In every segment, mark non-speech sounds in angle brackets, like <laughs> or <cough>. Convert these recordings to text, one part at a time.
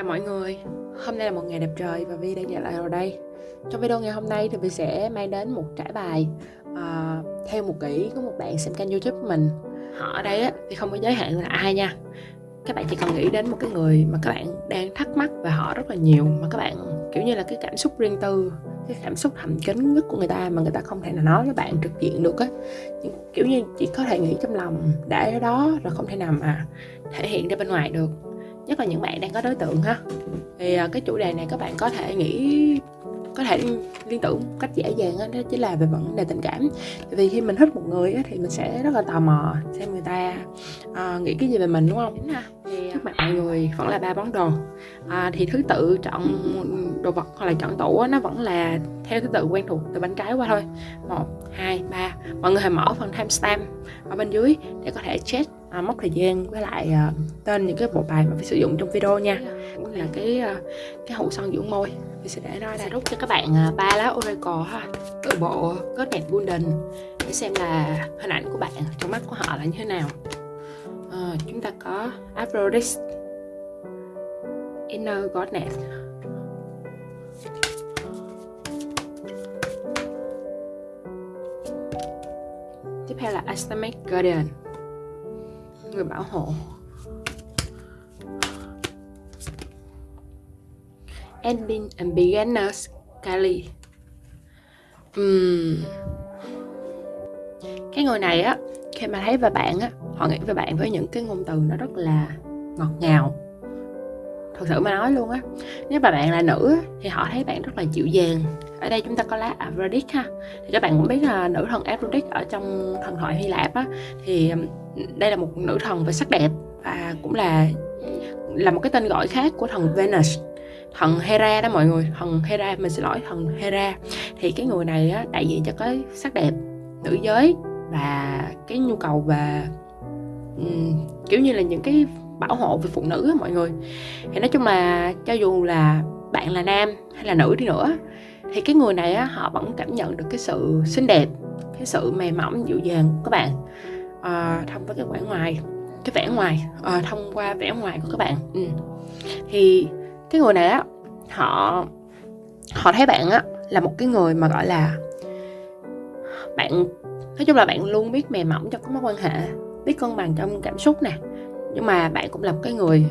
Chào mọi người, hôm nay là một ngày đẹp trời và Vi đang trở lại rồi đây. Trong video ngày hôm nay thì Vi sẽ mang đến một trải bài uh, Theo một kỹ của một bạn xem kênh youtube của mình. Họ ở đây á, thì không có giới hạn là ai nha. Các bạn chỉ cần nghĩ đến một cái người mà các bạn đang thắc mắc về họ rất là nhiều Mà các bạn kiểu như là cái cảm xúc riêng tư Cái cảm xúc thầm kín nhất của người ta mà người ta không thể nào nói với bạn trực diện được á. Kiểu như chỉ có thể nghĩ trong lòng để ở đó rồi không thể nào mà thể hiện ra bên ngoài được nhất là những bạn đang có đối tượng ha. Thì à, cái chủ đề này các bạn có thể nghĩ có thể liên tưởng một cách dễ dàng đó, đó chính là về vấn đề tình cảm. Vì khi mình thích một người á, thì mình sẽ rất là tò mò xem người ta uh, nghĩ cái gì về mình đúng không? Thì trước mặt mọi người vẫn là ba món đồ. À, thì thứ tự chọn đồ vật hoặc là chọn tủ á, nó vẫn là theo thứ tự quen thuộc từ bên trái qua thôi. Một hai ba. Mọi người hãy mở phần timestamp ở bên dưới để có thể check à, mất thời gian với lại à, tên những cái bộ bài mà phải sử dụng trong video nha. Cũng là cái à, cái hũ son dưỡng môi. Mình sẽ để đó sẽ rút cho các bạn à, ba lá oracle ha. Từ bộ God Golden. Để xem là hình ảnh của bạn trong mắt của họ là như thế nào. À, chúng ta có Aphrodite. Inner Goddess tiếp theo là Astamic Guardian người bảo hộ. Ending and Beginners Kali. Uhm. Cái người này á, Khi mà thấy về bạn á, Họ nghĩ về bạn với những cái ngôn từ nó rất là ngọt ngào. Thật sự mà nói luôn á, Nếu mà bạn là nữ thì họ thấy bạn rất là dịu dàng. Ở đây chúng ta có lá Aphrodite ha. Thì các bạn cũng biết là nữ thần Aphrodite ở trong thần thoại Hy Lạp á, Thì đây là một nữ thần về sắc đẹp và cũng là là một cái tên gọi khác của thần Venus. Thần Hera đó mọi người thần Hera mình xin lỗi thần Hera. Thì cái người này á, đại diện cho cái sắc đẹp nữ giới và cái nhu cầu về um, kiểu như là những cái bảo hộ về phụ nữ á, mọi người. Thì nói chung là cho dù là bạn là nam hay là nữ đi nữa thì cái người này á, họ vẫn cảm nhận được cái sự xinh đẹp cái sự mềm mỏng dịu dàng của các bạn uh, thông với cái vẻ ngoài cái vẻ ngoài uh, thông qua vẻ ngoài của các bạn. Ừ. thì cái người này á họ họ thấy bạn á là một cái người mà gọi là bạn nói chung là bạn luôn biết mềm mỏng trong các mối quan hệ biết cân bằng trong cảm xúc nè. Nhưng mà bạn cũng là một cái người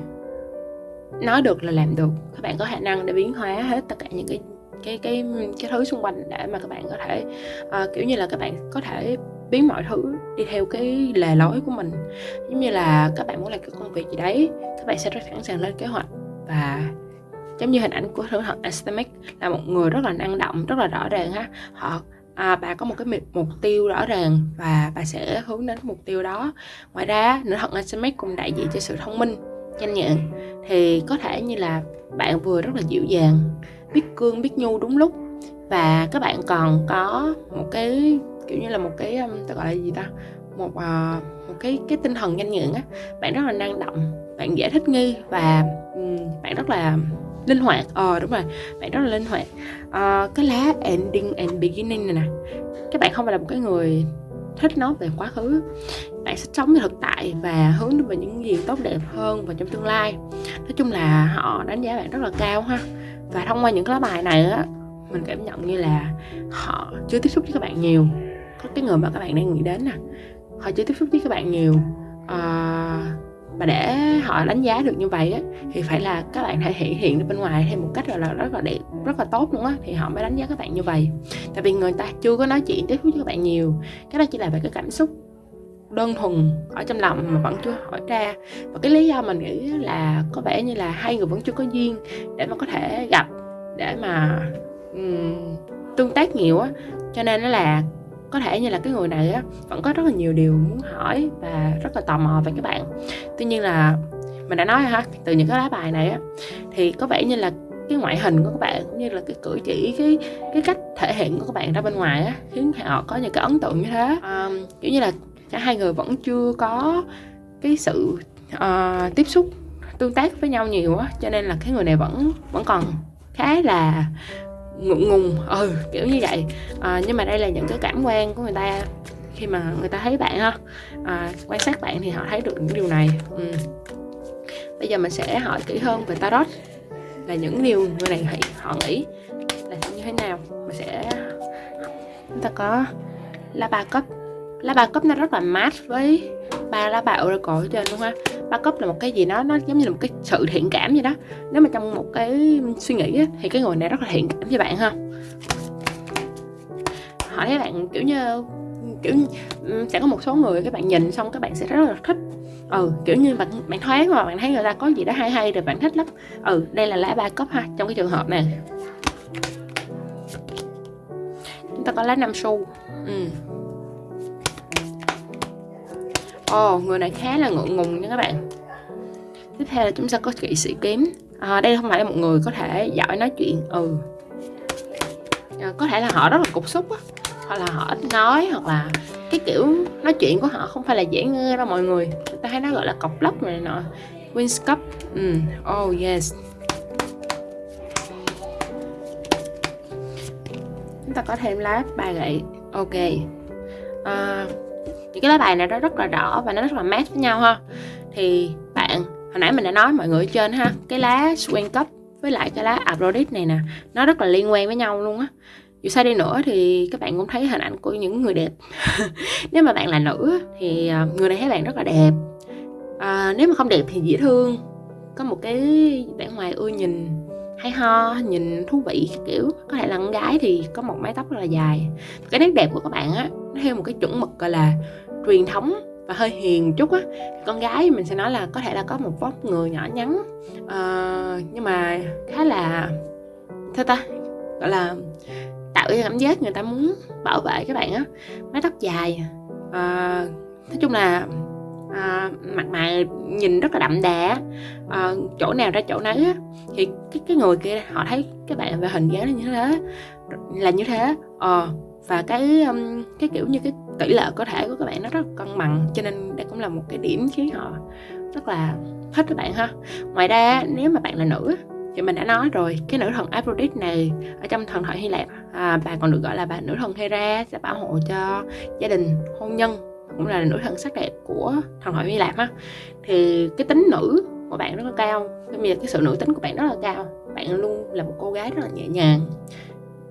nói được là làm được. Các bạn có khả năng để biến hóa hết tất cả những cái cái cái cái thứ xung quanh để mà các bạn có thể uh, kiểu như là các bạn có thể biến mọi thứ đi theo cái lề lối của mình. Giống như là các bạn muốn làm cái công việc gì đấy các bạn sẽ rất sẵn sàng lên kế hoạch. Và giống như hình ảnh của thử thần Astemic là một người rất là năng động rất là rõ ràng ha họ à, bà có một cái mục tiêu rõ ràng và bà sẽ hướng đến mục tiêu đó. Ngoài ra nữ thần Astemic cũng đại diện cho sự thông minh nhanh nhẹn. Thì có thể như là bạn vừa rất là dịu dàng biết cương biết nhu đúng lúc. Và các bạn còn có một cái kiểu như là một cái ta gọi là gì ta? Một uh, một cái cái tinh thần nhanh nhẹn á. Bạn rất là năng động bạn dễ thích nghi và um, bạn rất là linh hoạt. Ờ đúng rồi bạn rất là linh hoạt. Uh, cái lá ending and beginning này nè các bạn không phải là một cái người thích nói về quá khứ. Bạn sẽ sống về thực tại và hướng đến về những gì tốt đẹp hơn và trong tương lai. Nói chung là họ đánh giá bạn rất là cao ha. Và thông qua những cái lá bài này á mình cảm nhận như là họ chưa tiếp xúc với các bạn nhiều có cái người mà các bạn đang nghĩ đến nè họ chưa tiếp xúc với các bạn nhiều. À, mà để họ đánh giá được như vậy á thì phải là các bạn thể hiện hiện được bên ngoài theo một cách là rất là đẹp rất là tốt luôn á thì họ mới đánh giá các bạn như vậy. Tại vì người ta chưa có nói chuyện tiếp xúc với các bạn nhiều. Cái đó chỉ là về cái cảm xúc đơn thuần ở trong lòng mà vẫn chưa hỏi ra. Và cái lý do mình nghĩ là có vẻ như là hai người vẫn chưa có duyên để mà có thể gặp để mà um, tương tác nhiều á. Cho nên nó là có thể như là cái người này á vẫn có rất là nhiều điều muốn hỏi và rất là tò mò về các bạn. Tuy nhiên là mình đã nói ha từ những cái lá bài này á thì có vẻ như là cái ngoại hình của các bạn cũng như là cái cử chỉ cái cái cách thể hiện của các bạn ra bên ngoài á khiến họ có những cái ấn tượng như thế. À, kiểu như là cả hai người vẫn chưa có cái sự uh, tiếp xúc tương tác với nhau nhiều á cho nên là cái người này vẫn vẫn còn khá là ngượng ngùng. Ừ kiểu như vậy. À, nhưng mà đây là những cái cảm quan của người ta khi mà người ta thấy bạn ha. À, quan sát bạn thì họ thấy được những điều này. Ừ. bây giờ mình sẽ hỏi kỹ hơn về tarot. Là những điều người này nghĩ họ nghĩ là như thế nào? Mình sẽ chúng ta có lá ba cấp lá ba cấp nó rất là mát với ba lá bạo ra cổ trên luôn ha, ba cốc là một cái gì đó nó giống như là một cái sự thiện cảm vậy đó. Nếu mà trong một cái suy nghĩ á, thì cái người này rất là thiện cảm với bạn ha. Hỏi thấy bạn kiểu như kiểu sẽ có một số người các bạn nhìn xong các bạn sẽ rất là thích. Ừ kiểu như bạn bạn thoáng mà bạn thấy người ta có gì đó hay hay rồi bạn thích lắm. Ừ đây là lá ba cốc ha trong cái trường hợp này. Chúng ta có lá năm xu. Ừ Ồ, oh, người này khá là ngượng ngùng nha các bạn. Tiếp theo là chúng ta có kỵ sĩ kiếm. À, Đây không phải là một người có thể giỏi nói chuyện Ừ. À, Có thể là họ rất là cục xúc á Hoặc là họ ít nói Hoặc là cái kiểu nói chuyện của họ không phải là dễ nghe đâu mọi người. Người ta hay nói gọi là cọc lóc này nọ Queen's Cup. Ừ. Oh yes. Chúng ta có thêm lá ba gậy. Ok. À, những cái lá bài này nó rất là rõ và nó rất là mát với nhau ha. Thì bạn hồi nãy mình đã nói mọi người ở trên ha cái lá swing Cup với lại cái lá Aphrodite này nè nó rất là liên quan với nhau luôn á. Dù sao đi nữa thì các bạn cũng thấy hình ảnh của những người đẹp. <laughs> Nếu mà bạn là nữ thì à, người này thấy bạn rất là đẹp. À, nếu mà không đẹp thì dễ thương. Có một cái vẻ ngoài ưa nhìn hay ho nhìn thú vị kiểu. Có thể là con gái thì có một mái tóc rất là dài. Cái nét đẹp của các bạn á nó theo một cái chuẩn mực gọi là truyền thống và hơi hiền chút á con gái mình sẽ nói là có thể là có một vóc người nhỏ nhắn uh, nhưng mà khá là sao ta gọi là tạo cái cảm giác người ta muốn bảo vệ các bạn á mái tóc dài. Uh, nói chung là à, mặt mày nhìn rất là đậm đà à, chỗ nào ra chỗ nấy á thì cái cái người kia họ thấy các bạn về hình dáng như thế là như thế ờ và cái cái kiểu như cái tỷ lệ có thể của các bạn nó rất cân bằng cho nên đây cũng là một cái điểm khiến họ rất là thích các bạn ha. Ngoài ra nếu mà bạn là nữ thì mình đã nói rồi cái nữ thần Aphrodite này ở trong thần thoại Hy Lạp à, bà còn được gọi là bà nữ thần Hera sẽ bảo hộ cho gia đình hôn nhân cũng là nữ thần sắc đẹp của thần thoại Hy Lạp ha thì cái tính nữ của bạn rất là cao cái cái sự nữ tính của bạn rất là cao. Bạn luôn là một cô gái rất là nhẹ nhàng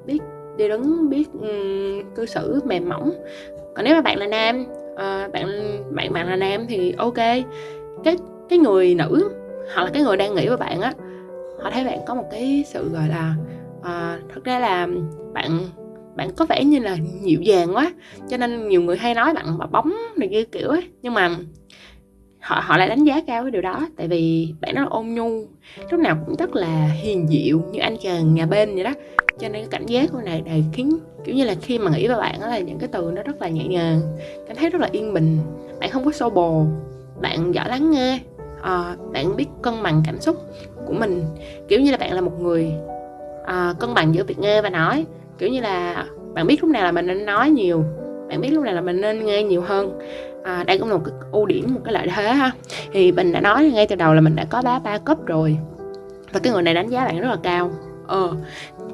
biết đi đứng biết um, cư xử mềm mỏng còn nếu mà bạn là nam uh, bạn bạn bạn là nam thì ok. Cái cái người nữ hoặc là cái người đang nghĩ với bạn á họ thấy bạn có một cái sự gọi là ờ, uh, thực ra là bạn bạn có vẻ như là dịu dàng quá cho nên nhiều người hay nói bạn bà bóng này kia kiểu ấy. Nhưng mà họ họ lại đánh giá cao cái điều đó tại vì bạn nó ôn nhu lúc nào cũng rất là hiền dịu như anh chàng nhà bên vậy đó. Cho nên cái cảnh giác của này này khiến kiểu như là khi mà nghĩ về bạn đó là những cái từ nó rất là nhẹ nhàng cảm thấy rất là yên bình. Bạn không có xô bồ bạn giỏi lắng nghe à, bạn biết cân bằng cảm xúc của mình. Kiểu như là bạn là một người à, cân bằng giữa việc nghe và nói kiểu như là bạn biết lúc nào là mình nên nói nhiều bạn biết lúc này là mình nên nghe nhiều hơn. À, đây cũng là một cái ưu điểm một cái lợi thế ha. Thì mình đã nói ngay từ đầu là mình đã có bá ba cấp rồi. Và cái người này đánh giá bạn rất là cao. Ờ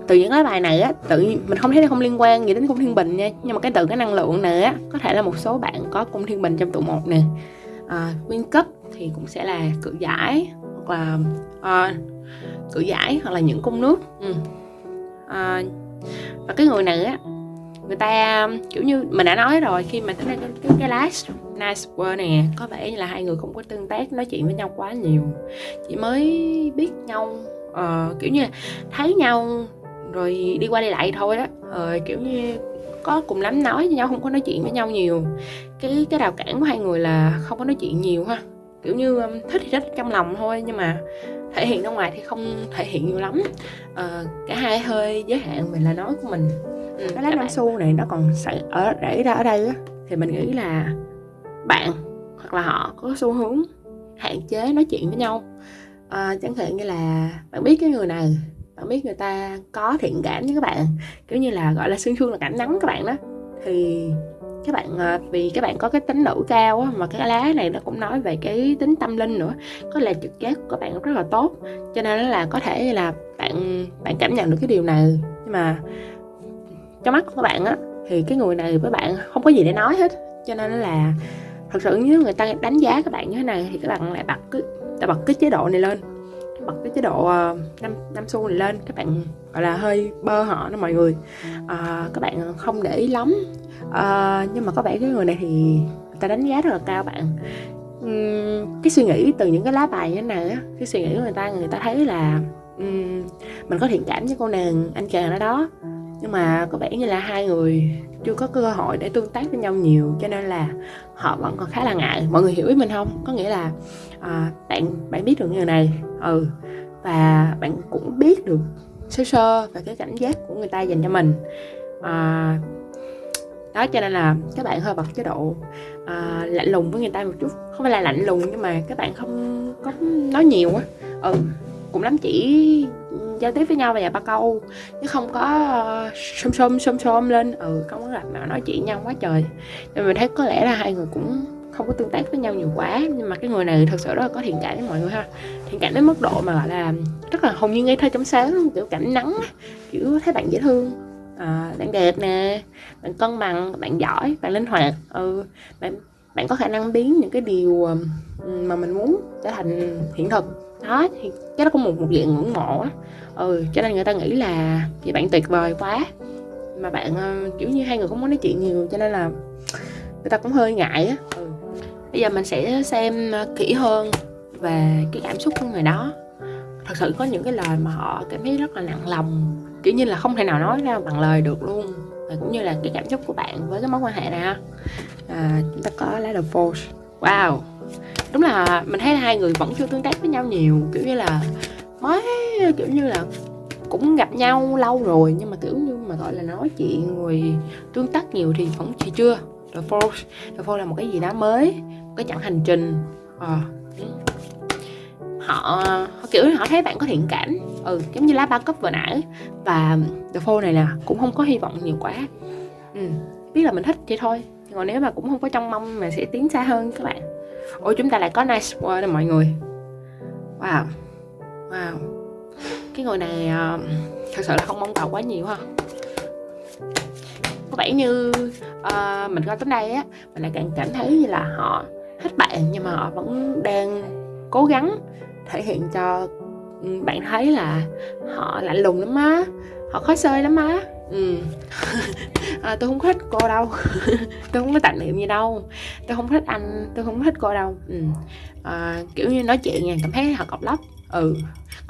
từ những cái bài này á tự mình không thấy nó không liên quan gì đến cung thiên bình nha. Nhưng mà cái từ cái năng lượng này á có thể là một số bạn có cung thiên bình trong tụ một nè. À, nguyên cấp thì cũng sẽ là cự giải hoặc là à, cự giải hoặc là những cung nước. Ừ. à, và cái người này á người ta kiểu như mình đã nói rồi khi mà tính ra cái, cái, cái last nice word nè có vẻ như là hai người không có tương tác nói chuyện với nhau quá nhiều. Chỉ mới biết nhau uh, kiểu như thấy nhau rồi đi qua đi lại thôi đó uh, ờ, kiểu như có cùng lắm nói với nhau không có nói chuyện với nhau nhiều. Cái cái rào cản của hai người là không có nói chuyện nhiều ha. Kiểu như um, thích thì thích trong lòng thôi nhưng mà thể hiện ra ngoài thì không thể hiện nhiều lắm. Uh, cả hai hơi giới hạn về lời nói của mình. Ừ, cái lá năm xu này nó còn ở để ra ở đây á. Thì mình nghĩ là bạn hoặc là họ có xu hướng hạn chế nói chuyện với nhau. À, chẳng hạn như là bạn biết cái người này bạn biết người ta có thiện cảm với các bạn kiểu như là gọi là xương xương là cảm nắng các bạn đó. Thì các bạn ờ, vì các bạn có cái tính nữ cao á, mà cái lá này nó cũng nói về cái tính tâm linh nữa có là trực giác của các bạn rất là tốt cho nên là có thể là bạn bạn cảm nhận được cái điều này. Nhưng mà trong mắt của các bạn á thì cái người này với bạn không có gì để nói hết cho nên là thật sự nếu người ta đánh giá các bạn như thế này thì các bạn lại bật cái ta bật cái chế độ này lên bật cái chế độ ờ, năm năm xu này lên. Các bạn gọi là hơi bơ họ đó mọi người. À, các bạn không để ý lắm. À, nhưng mà có vẻ cái người này thì người ta đánh giá rất là cao bạn. Uhm, cái suy nghĩ từ những cái lá bài như thế này á cái suy nghĩ của người ta người ta thấy là um, mình có thiện cảm với cô nàng anh chàng ở đó. Nhưng mà có vẻ như là hai người chưa có cơ hội để tương tác với nhau nhiều cho nên là họ vẫn còn khá là ngại. Mọi người hiểu ý mình không? Có nghĩa là à, bạn bạn biết được người này. Ừ và bạn cũng biết được sơ sơ về cái cảnh giác của người ta dành cho mình. À, đó cho nên là các bạn hơi bật chế độ à, lạnh lùng với người ta một chút. Không phải là lạnh lùng nhưng mà các bạn không có nói nhiều á. Ừ cũng lắm chỉ giao tiếp với nhau vài ba câu chứ không có uh, xôm xôm xôm xôm lên. Ừ không có gặp mà nói chuyện nhau quá trời. Nên mình thấy có lẽ là hai người cũng không có tương tác với nhau nhiều quá. Nhưng mà cái người này thật sự rất là có thiện cảm với mọi người ha. Thiện cảm đến mức độ mà gọi là rất là hồn nhiên ngây thơ trong sáng kiểu cảnh nắng kiểu thấy bạn dễ thương. À, bạn đẹp nè bạn cân bằng bạn giỏi bạn linh hoạt. Ừ bạn bạn có khả năng biến những cái điều mà mình muốn trở thành hiện thực. Đó thì cái đó cũng một một dạng ngưỡng mộ á. Ừ cho nên người ta nghĩ là vì bạn tuyệt vời quá mà bạn ờ, kiểu như hai người không muốn nói chuyện nhiều cho nên là người ta cũng hơi ngại á bây giờ mình sẽ xem ờ, kỹ hơn về cái cảm xúc của người đó. Thật sự có những cái lời mà họ cảm thấy rất là nặng lòng kiểu như là không thể nào nói ra bằng lời được luôn. Và cũng như là cái cảm xúc của bạn với cái mối quan hệ này à, chúng ta có lá đầu force. Wow! Đúng là mình thấy là hai người vẫn chưa tương tác với nhau nhiều kiểu như là mới kiểu như là cũng gặp nhau lâu rồi nhưng mà kiểu như mà gọi là nói chuyện người tương tác nhiều thì vẫn chỉ chưa. The Force. The Force là một cái gì đó mới cái chặng hành trình. À, họ, họ kiểu họ thấy bạn có thiện cảm. Ừ giống như lá ba cấp vừa nãy. Và The phô này là cũng không có hy vọng nhiều quá. Ừ, biết là mình thích vậy thôi. Còn nếu mà cũng không có trong mong mà sẽ tiến xa hơn các bạn. Ôi chúng ta lại có nice word nè mọi người. Wow. Wow. Cái người này uh, thật sự là không mong cầu quá nhiều ha. Có vẻ như uh, mình coi tới đây á mình lại càng cảm thấy như là họ thích bạn nhưng mà họ vẫn đang cố gắng thể hiện cho bạn thấy là họ lạnh lùng lắm á họ khó xơi lắm á. Ừ. <laughs> À, tôi không thích cô đâu. <laughs> Tôi không có tạp niệm gì đâu. Tôi không thích anh tôi không thích cô đâu. Ừ. à, kiểu như nói chuyện nha cảm thấy họ cọc lóc. Ừ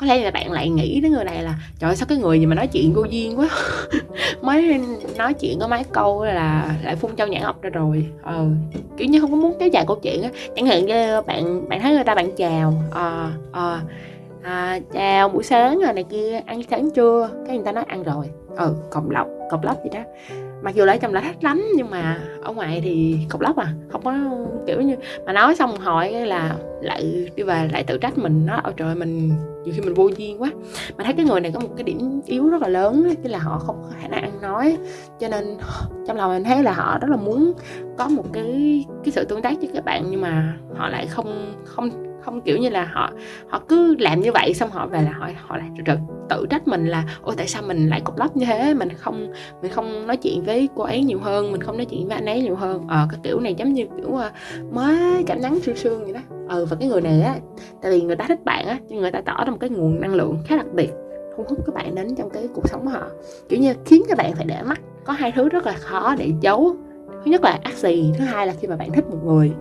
có lẽ là bạn lại nghĩ đến người này là trời ơi, sao cái người gì mà nói chuyện vô duyên quá? <laughs> Mới nói chuyện có mấy câu là lại phun châu nhãn ọc ra rồi. Ờ kiểu như không có muốn kéo dài câu chuyện á. Chẳng hạn như bạn bạn thấy người ta bạn chào ờ à, à, à, chào buổi sáng rồi này kia ăn sáng chưa? Cái người ta nói ăn rồi. Ừ cọc lọc cọc lóc gì đó mặc dù là ở trong là thích lắm, nhưng mà ở ngoài thì cọc lóc à. Không có, kiểu như, mà nói xong hỏi là lại đi về lại tự trách mình. Nó, ôi trời, mình nhiều khi mình vô duyên quá. Mà thấy cái người này có một cái điểm yếu rất là lớn tức là họ không có khả năng ăn nói. Cho nên trong lòng mình thấy là họ rất là muốn có một cái cái sự tương tác với các bạn, nhưng mà họ lại không không không kiểu như là họ họ cứ làm như vậy xong họ về là họ họ lại tự, tự trách mình là ôi tại sao mình lại cục lóc như thế? Mình không mình không nói chuyện với cô ấy nhiều hơn mình không nói chuyện với anh ấy nhiều hơn. Ờ cái kiểu này giống như kiểu ờ, mới cảm nắng sương sương vậy đó. Ừ và cái người này á tại vì người ta thích bạn á nhưng người ta tỏ ra một cái nguồn năng lượng khá đặc biệt thu hút các bạn đến trong cái cuộc sống của họ. Kiểu như khiến các bạn phải để mắt có hai thứ rất là khó để giấu. Thứ nhất là ác gì thứ hai là khi mà bạn thích một người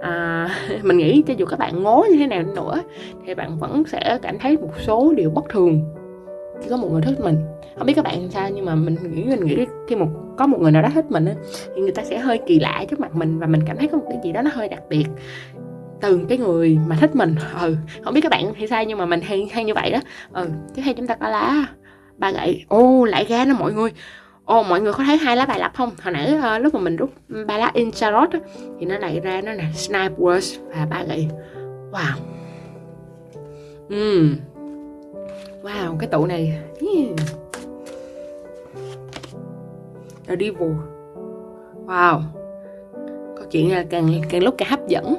à, <laughs> mình nghĩ cho dù các bạn ngố như thế nào nữa thì bạn vẫn sẽ cảm thấy một số điều bất thường. Khi có một người thích mình. Không biết các bạn sao nhưng mà mình nghĩ mình nghĩ khi một có một người nào đó thích mình thì người ta sẽ hơi kỳ lạ trước mặt mình và mình cảm thấy có một cái gì đó nó hơi đặc biệt từ cái người mà thích mình. Ừ không biết các bạn thì sao nhưng mà mình hay hay như vậy đó. Ừ tiếp theo chúng ta có lá ba gậy. Ô lại ra nó mọi người. Ồ mọi người có thấy hai lá bài lập không? Hồi nãy uh, lúc mà mình rút ba lá Incharot á, thì nó lại ra nó là Snipe Words và ba gậy. Wow. Uhm. Wow, cái tụ này. Yeah. The Devil. Wow. Câu chuyện là càng càng lúc càng hấp dẫn.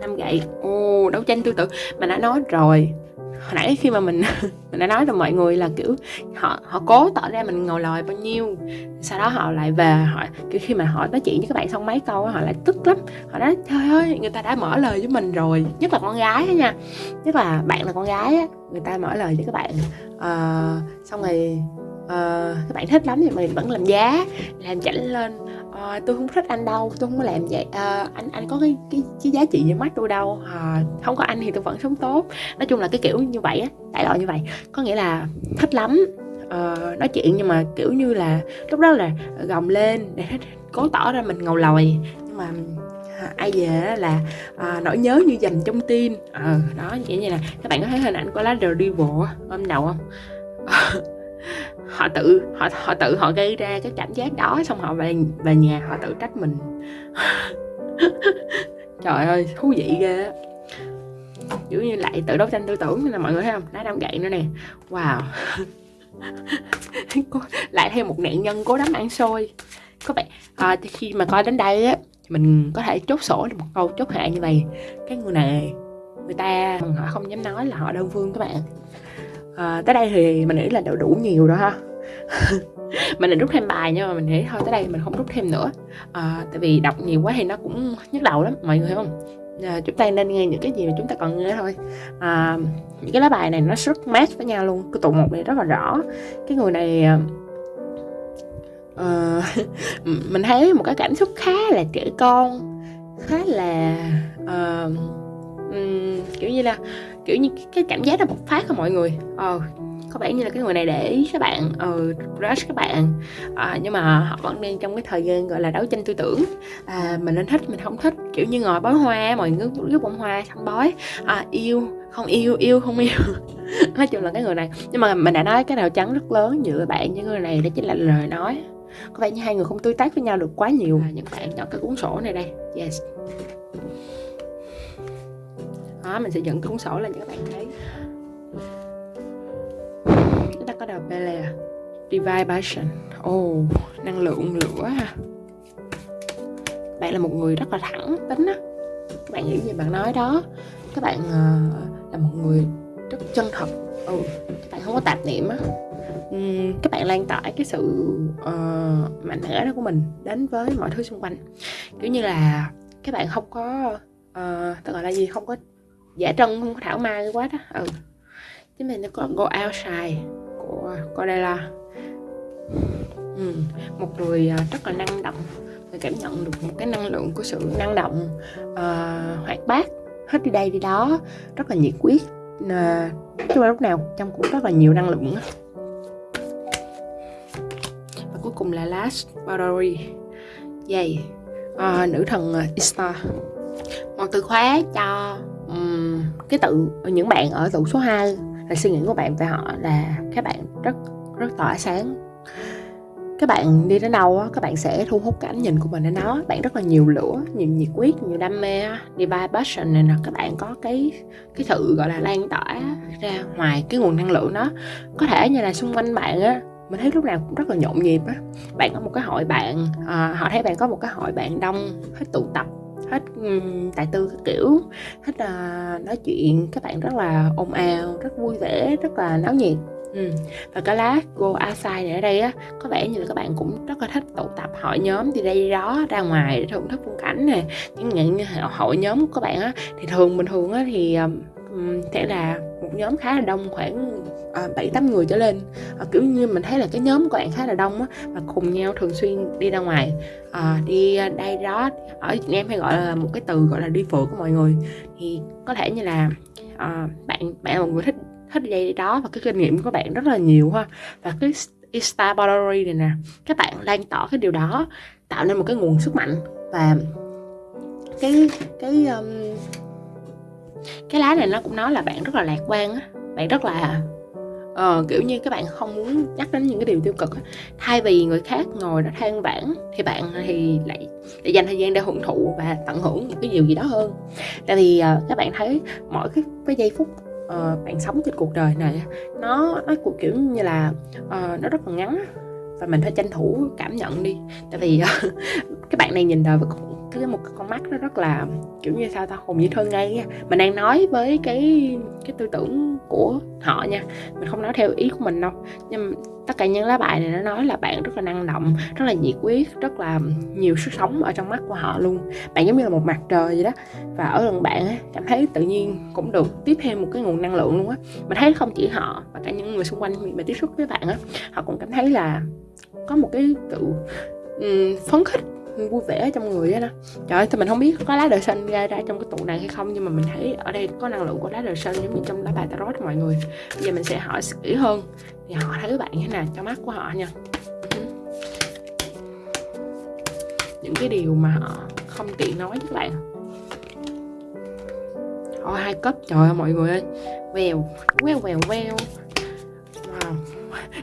năm gậy. Ồ, đấu tranh tư tưởng mà đã nói rồi hồi nãy khi mà mình <laughs> mình đã nói là mọi người là kiểu họ họ cố tỏ ra mình ngồi lòi bao nhiêu sau đó họ lại về họ kiểu khi mà họ nói chuyện với các bạn xong mấy câu họ lại tức lắm. Họ nói trời ơi người ta đã mở lời với mình rồi nhất là con gái á nha. Nhất là bạn là con gái á người ta mở lời với các bạn uh, xong rồi uh, các bạn thích lắm thì mình vẫn làm giá làm chảnh lên à, tôi không thích anh đâu tôi không có làm vậy. À, anh anh có cái cái, cái giá trị gì mắt tôi đâu. À, không có anh thì tôi vẫn sống tốt. Nói chung là cái kiểu như vậy á đại loại như vậy. Có nghĩa là thích lắm. Uh, nói chuyện nhưng mà kiểu như là lúc đó là gồng lên để <laughs> cố tỏ ra mình ngầu lòi. Nhưng mà à, ai về là à, nỗi nhớ như dành trong tim. Ờ đó vậy như là các bạn có thấy hình ảnh của lá The Devil hôm đầu không? Họ tự họ họ tự họ gây ra cái cảm giác đó xong họ về về nhà họ tự trách mình. <laughs> Trời ơi thú vị ghê kiểu như lại tự đấu tranh tư tưởng nên là mọi người thấy không? Đá đâm gậy nữa nè. Wow. <laughs> Lại thêm một nạn nhân cố đấm ăn xôi. Các bạn à, khi mà coi đến đây á mình có thể chốt sổ được một câu chốt hạ như này cái người này người ta họ không dám nói là họ đơn phương các bạn à, tới đây thì mình nghĩ là đủ đủ nhiều rồi ha. <laughs> Mình định rút thêm bài nhưng mà mình nghĩ thôi tới đây mình không rút thêm nữa. À, tại vì đọc nhiều quá thì nó cũng nhức đầu lắm mọi người hiểu không? À, chúng ta nên nghe những cái gì mà chúng ta cần nghe thôi. À, những cái lá bài này nó rất match với nhau luôn cái tụ một này rất là rõ. Cái người này uh, <laughs> mình thấy một cái cảm xúc khá là trẻ con khá là uh, um, kiểu như là kiểu như cái cảm giác nó bộc phát của mọi người. Ờ có vẻ như là cái người này để ý các bạn. Ờ rush các bạn. À, nhưng mà họ vẫn đang trong cái thời gian gọi là đấu tranh tư tưởng. À, mình nên thích mình không thích. Kiểu như ngồi bói hoa mọi người cứ bông hoa xong bói. À, yêu không yêu yêu không yêu. <laughs> Nói chung là cái người này. Nhưng mà mình đã nói cái nào trắng rất lớn giữa bạn với người này đó chính là lời nói. Có vẻ như hai người không tương tác với nhau được quá nhiều. À, những bạn chọn cái cuốn sổ này đây. Yes đó mình sẽ dẫn cuốn sổ lên cho các bạn thấy. Chúng ta có đầu Bele Divine Passion Ồ, oh, năng lượng lửa ha. Bạn là một người rất là thẳng tính á. Các bạn hiểu gì bạn nói đó. Các bạn uh, là một người rất chân thật. Ừ, các bạn không có tạp niệm á. Các bạn lan tỏa cái sự uh, mạnh mẽ đó của mình Đến với mọi thứ xung quanh. Kiểu như là các bạn không có uh, Gọi là gì, không có Dạ, giả trân, không có thảo mai quá đó. Ừ. Chứ mình nó có Go Outside của là ừ. một người à, rất là năng động. Người cảm nhận được một cái năng lượng của sự năng động uh, hoạt bát. Hết đi đây đi đó. Rất là nhiệt quyết uh, chứ mà lúc nào trong cũng rất là nhiều năng lượng và cuối cùng là last boundary dày uh, nữ thần à, Istar một từ khóa cho cái tự những bạn ở tụ số 2 là suy nghĩ của bạn về họ là các bạn rất rất tỏa sáng. Các bạn đi đến đâu các bạn sẽ thu hút cái ánh nhìn của mình đến đó. Bạn rất là nhiều lửa nhiều nhiệt quyết nhiều đam mê divine passion này nè các bạn có cái cái sự gọi là lan tỏa ra ngoài cái nguồn năng lượng đó. Có thể như là xung quanh bạn á mình thấy lúc nào cũng rất là nhộn nhịp á. Bạn có một cái hội bạn à, họ thấy bạn có một cái hội bạn đông hết tụ tập hết tài tư các kiểu hết là nói chuyện các bạn rất là ồn ào rất vui vẻ rất là náo nhiệt Ừ. Và cái lá Go Outside này ở đây á Có vẻ như là các bạn cũng rất là thích tụ tập hội nhóm đi đây đi đó ra ngoài để thưởng thức phong cảnh nè Những những hội nhóm của các bạn á Thì thường bình thường á thì um, sẽ là một nhóm khá là đông khoảng à, bảy tám người trở lên. À, kiểu như mình thấy là cái nhóm của bạn khá là đông á và cùng nhau thường xuyên đi ra ngoài. À, đi đây đó ở Việt Nam hay gọi là một cái từ gọi là đi phượt của mọi người. Thì có thể như là à, bạn bạn là một người thích thích dây đó và cái kinh nghiệm của bạn rất là nhiều ha. Và cái Insta Boundary này nè các bạn lan tỏa cái điều đó tạo nên một cái nguồn sức mạnh. Và cái cái um, cái lá này nó cũng nói là bạn rất là lạc quan á bạn rất là ờ, kiểu như các bạn không muốn nhắc đến những cái điều tiêu cực thay vì người khác ngồi đó than vãn thì bạn thì lại lại dành thời gian để hưởng thụ và tận hưởng những cái điều gì đó hơn. Tại vì uh, các bạn thấy mỗi cái, cái giây phút uh, bạn sống trên cuộc đời này nó nó cuộc kiểu như là uh, nó rất là ngắn và mình phải tranh thủ cảm nhận đi. Tại vì <laughs> uh, các bạn này nhìn đời với cái một con mắt nó rất là kiểu như sao ta hồn dĩ thơ ngây mình đang nói với cái cái tư tưởng của họ nha. Mình không nói theo ý của mình đâu. Nhưng tất cả những lá bài này nó nói là bạn rất là năng động rất là nhiệt huyết rất là nhiều sức sống ở trong mắt của họ luôn. Bạn giống như là một mặt trời vậy đó. Và ở gần bạn ấy, cảm thấy tự nhiên cũng được tiếp thêm một cái nguồn năng lượng luôn á. Mình thấy không chỉ họ mà cả những người xung quanh mà tiếp xúc với bạn á họ cũng cảm thấy là có một cái sự um, phấn khích vui vẻ trong người á đó. Trời ơi thì mình không biết có lá đời xanh ra ra trong cái tụ này hay không, nhưng mà mình thấy ở đây có năng lượng của lá đời xanh giống như trong lá bài tarot mọi người. Bây giờ mình sẽ hỏi kỹ hơn. Thì họ thấy bạn như thế nào? Trong mắt của họ nha. Uh-huh. Những cái điều mà họ không tiện nói với bạn. Ôi, hai cấp, trời ơi, mọi người ơi. Vèo Vèo vèo vèo Wow.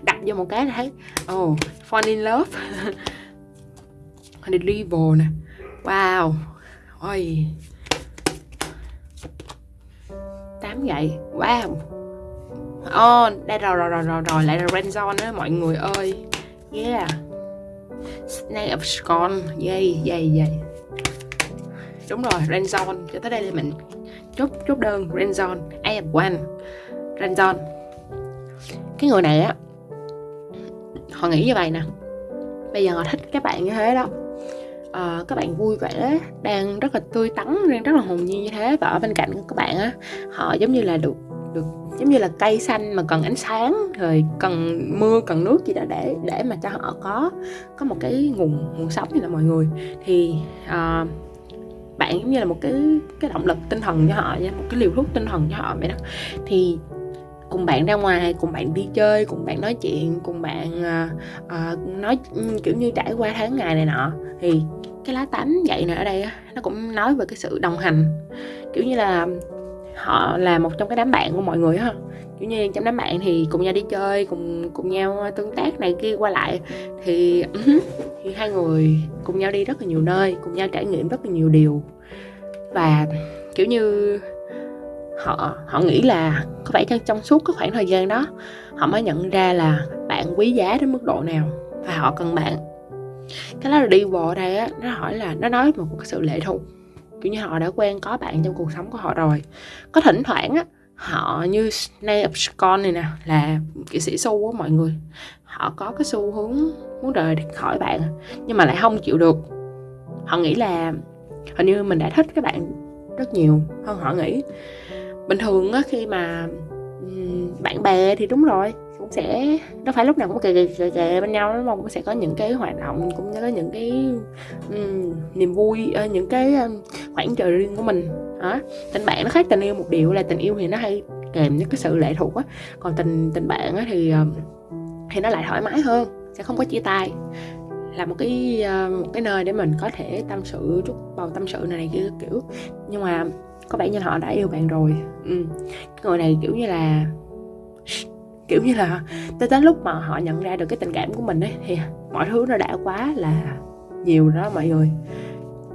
Đặt vô một cái là thấy Oh Fall in love. <laughs> The Devil nè. Wow. Ôi. Tám gậy. Wow. Oh, đây rồi rồi rồi rồi rồi lại là Renzon đó mọi người ơi. Yeah. Snake of Scorn Yay yay yay. Đúng rồi Renzon Cho tới đây là mình chốt chốt đơn Renzon I have one. Renzon Cái người này á Họ nghĩ như vậy nè. Bây giờ họ thích các bạn như thế đó à, các bạn vui vẻ đang rất là tươi tắn đang rất là hồn nhiên như thế. Và ở bên cạnh các bạn á họ giống như là được được giống như là cây xanh mà cần ánh sáng rồi cần mưa cần nước gì đó để để mà cho họ có có một cái nguồn nguồn sống như là mọi người. Thì uh, bạn giống như là một cái cái động lực tinh thần cho họ nha một cái liều thuốc tinh thần cho họ vậy đó. Thì cùng bạn ra ngoài cùng bạn đi chơi cùng bạn nói chuyện cùng bạn uh, uh, nói kiểu như trải qua tháng ngày này nọ. Thì cái lá tám vậy này ở đây nó cũng nói về cái sự đồng hành. Kiểu như là họ là một trong cái đám bạn của mọi người ha kiểu như trong đám bạn thì cùng nhau đi chơi cùng cùng nhau tương tác này kia qua lại. Thì ừ thì hai người cùng nhau đi rất là nhiều nơi cùng nhau trải nghiệm rất là nhiều điều. Và kiểu như họ họ nghĩ là có phải trong trong suốt cái khoảng thời gian đó, họ mới nhận ra là bạn quý giá đến mức độ nào và họ cần bạn. Cái đó là đi bộ đây á, nó hỏi là, nó nói một cái sự lệ thuộc. Kiểu như họ đã quen có bạn trong cuộc sống của họ rồi. Có thỉnh thoảng á, họ như Snake of này nè, là kỹ sĩ su á mọi người. Họ có cái xu hướng muốn rời khỏi bạn, nhưng mà lại không chịu được. Họ nghĩ là hình như mình đã thích các bạn rất nhiều hơn họ nghĩ bình thường á khi mà bạn bè thì đúng rồi cũng sẽ nó phải lúc nào cũng kề kề, kề, kề bên nhau nó mong cũng sẽ có những cái hoạt động cũng như có những cái um, niềm vui ờ, những cái um, khoảng trời riêng của mình. Đó tình bạn nó khác tình yêu một điều là tình yêu thì nó hay kèm những cái sự lệ thuộc á. Còn tình tình bạn á thì thì nó lại thoải mái hơn sẽ không có chia tay. Là một cái ờ, một cái nơi để mình có thể tâm sự chút bầu tâm sự này này kia kiểu. Nhưng mà có vẻ như họ đã yêu bạn rồi. Ừ. người này kiểu như là kiểu như là tới đến lúc mà họ nhận ra được cái tình cảm của mình ấy, thì mọi thứ nó đã quá là nhiều đó mọi người.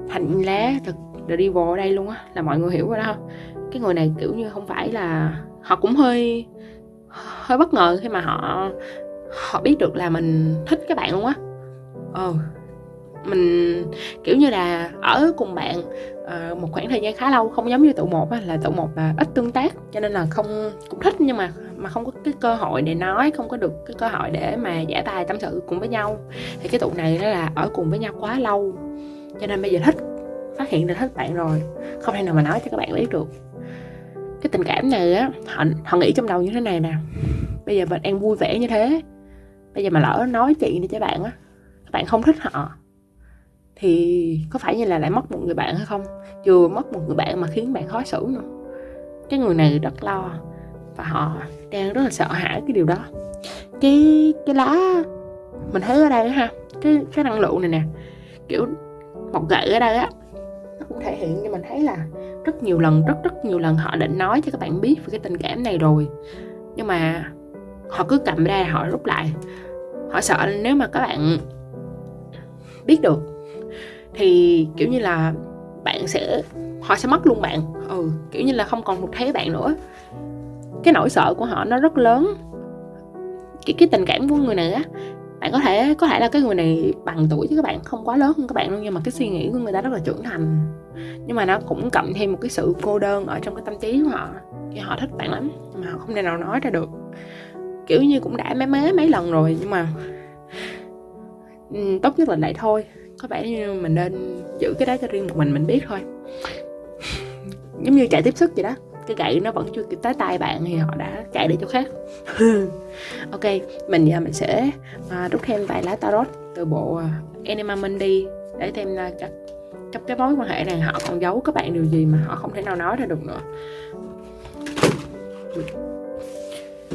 Thành lá thật The Devil ở đây luôn á, là mọi người hiểu rồi đó. Không cái người này kiểu như không phải là, họ cũng hơi hơi bất ngờ khi mà họ họ biết được là mình thích các bạn luôn á. Ờ mình kiểu như là ở cùng bạn uh, một khoảng thời gian khá lâu không giống như tụ một á, là tụ một là ít tương tác cho nên là không cũng thích nhưng mà mà không có cái cơ hội để nói không có được cái cơ hội để mà giải bài tâm sự cùng với nhau. Thì cái tụ này nó là ở cùng với nhau quá lâu cho nên bây giờ thích phát hiện ra thích bạn rồi không thể nào mà nói cho các bạn biết được. Cái tình cảm này á họ họ nghĩ trong đầu như thế này nè bây giờ mình đang vui vẻ như thế bây giờ mà lỡ nói chuyện đi cho bạn á các bạn không thích họ thì có phải như là lại mất một người bạn hay không? Vừa mất một người bạn mà khiến bạn khó xử nữa. Cái người này rất lo và họ đang rất là sợ hãi cái điều đó. Cái cái lá mình thấy ở đây ha, cái cái năng lượng này nè, kiểu một gậy ở đây á, nó cũng thể hiện cho mình thấy là rất nhiều lần, rất rất nhiều lần họ định nói cho các bạn biết về cái tình cảm này rồi. Nhưng mà họ cứ cầm ra họ rút lại. Họ sợ nếu mà các bạn biết được thì, kiểu như là, bạn sẽ, họ sẽ mất luôn bạn. Ừ kiểu như là không còn một thấy bạn nữa. Cái nỗi sợ của họ nó rất lớn. Cái cái tình cảm của người này á, bạn có thể có thể là cái người này bằng tuổi chứ các bạn, không quá lớn hơn các bạn đâu, nhưng mà cái suy nghĩ của người ta rất là trưởng thành. Nhưng mà nó cũng cộng thêm một cái sự cô đơn ở trong cái tâm trí của họ thì họ thích bạn lắm mà họ không thể nào nói ra được. Kiểu như cũng đã mấy mấy mấy lần rồi, nhưng mà ừ, tốt nhất là lại thôi có vẻ như mình nên giữ cái đó cho riêng một mình mình biết thôi. Giống như chạy tiếp sức vậy đó. Cái gậy nó vẫn chưa kịp tới tay bạn thì họ đã chạy đi chỗ khác. <laughs> Ok mình giờ mình sẽ à, rút thêm vài lá tarot từ bộ uh, Enema Mundi để thêm là trong, trong cái mối quan hệ này họ còn giấu các bạn điều gì mà họ không thể nào nói ra được nữa.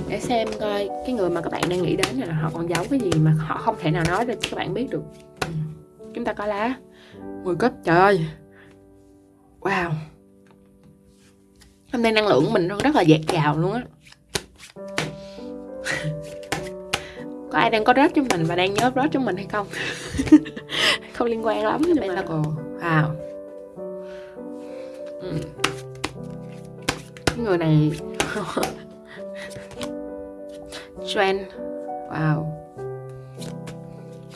Để xem coi cái người mà các bạn đang nghĩ đến là họ còn giấu cái gì mà họ không thể nào nói ra cho các bạn biết được chúng ta có lá. 10 cấp trời ơi. Wow. Hôm nay năng lượng của mình rất là dạt dào luôn á. <laughs> Có ai đang có rớt cho mình và đang nhớ rớt cho mình hay không? <laughs> Không liên quan lắm nhưng mà còn wow. Ừ. người này <laughs> trend. Wow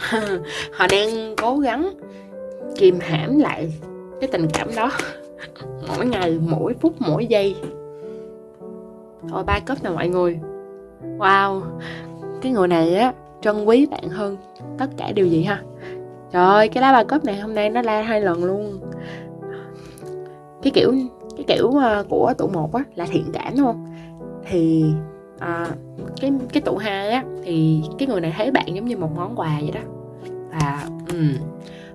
<laughs> họ đang cố gắng kìm hãm lại cái tình cảm đó. <laughs> Mỗi ngày, mỗi phút, mỗi giây. Thôi ba cấp nè mọi người. Wow, cái người này á, trân quý bạn hơn tất cả điều gì ha. Trời ơi, cái lá ba cấp này hôm nay nó la hai lần luôn. Cái kiểu cái kiểu ờ, của tụ một á, là thiện cảm, đúng không? Thì à, cái cái tụ hai á thì cái người này thấy bạn giống như một món quà vậy đó. Và um,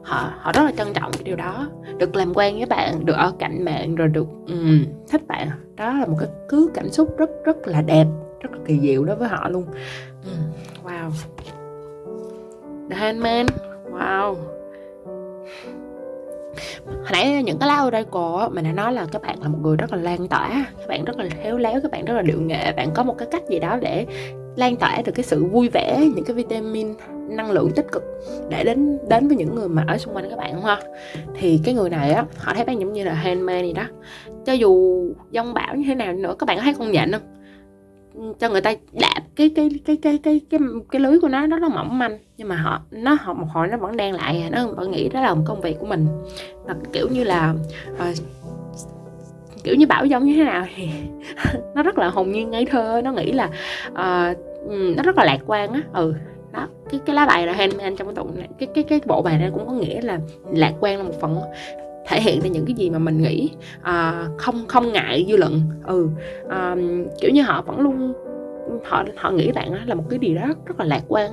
họ họ rất là trân trọng cái điều đó. Được làm quen với bạn được ở cạnh bạn rồi được um, thích bạn. Đó là một cái cứ cảm xúc rất rất là đẹp rất là kỳ diệu đối với họ luôn. Um, wow. The Handman wow hồi nãy những cái lá oracle mình đã nói là các bạn là một người rất là lan tỏa, các bạn rất là khéo léo, các bạn rất là điệu nghệ, bạn có một cái cách gì đó để lan tỏa được cái sự vui vẻ, những cái vitamin năng lượng tích cực để đến đến với những người mà ở xung quanh các bạn không? Ha thì cái người này á, họ thấy bạn giống như là handmade gì đó. Cho dù dông bão như thế nào nữa, các bạn có thấy con nhện không? Cho người ta đạp cái cái cái cái cái cái cái lưới của nó nó nó mỏng manh. Nhưng mà họ nó họ một hồi nó vẫn đang lại à. nó vẫn nghĩ đó là một công việc của mình. Và kiểu như là uh, kiểu như bảo giống như thế nào thì <laughs> nó rất là hồn nhiên ngây thơ. Nó nghĩ là uh, nó rất là lạc quan á. Ừ đó cái cái lá bài là anh trong cái tụng này cái cái cái bộ bài này cũng có nghĩa là lạc quan là một phần thể hiện ra những cái gì mà mình nghĩ à, không không ngại dư luận. Ừ à, kiểu như họ vẫn luôn họ họ nghĩ bạn là một cái gì đó rất, rất là lạc quan